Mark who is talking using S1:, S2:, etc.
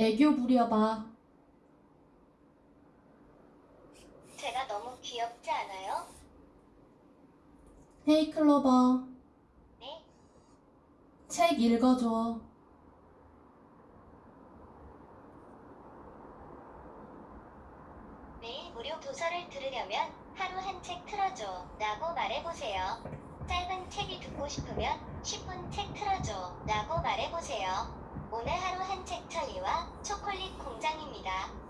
S1: 애교 부려봐.
S2: 제가 너무 귀엽지 않아요?
S1: 헤이 클로버,
S2: 네,
S1: 책 읽어줘.
S2: 매일 무료 도서를 들으려면 하루 한 책 틀어줘 라고 말해보세요. 짧은 책이 듣고 싶으면 10분 책 틀어줘 라고 말해보세요. 오늘 하루 한책천 시간입니다.